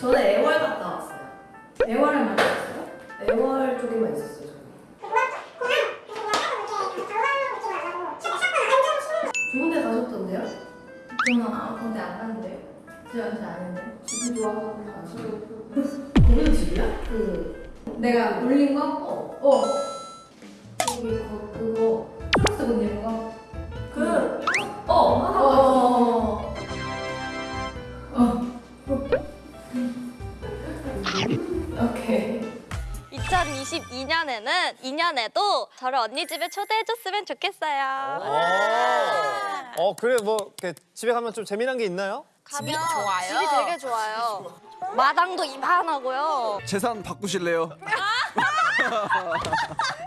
저는 애월 갔다 왔어요. 애월을 만났어요? 애월 쪽에만 있었어요. 저는. 좋은 데 가셨던데요? 저는 아, 근데 안 갔는데요. 제가 잘 아는데. 집이 좋아서 가시고. 거기도 집이야? 그 내가 올린 거? 어. 어. 거기 거, 그거 초록색 옷 입은 거? 오케이. 2022년에는 2년에도 저를 언니 집에 초대해줬으면 좋겠어요. 어 그래 뭐 집에 가면 좀 재미난 게 있나요? 가면 집이 되게 좋아요. 마당도 이만하고요. 재산 바꾸실래요?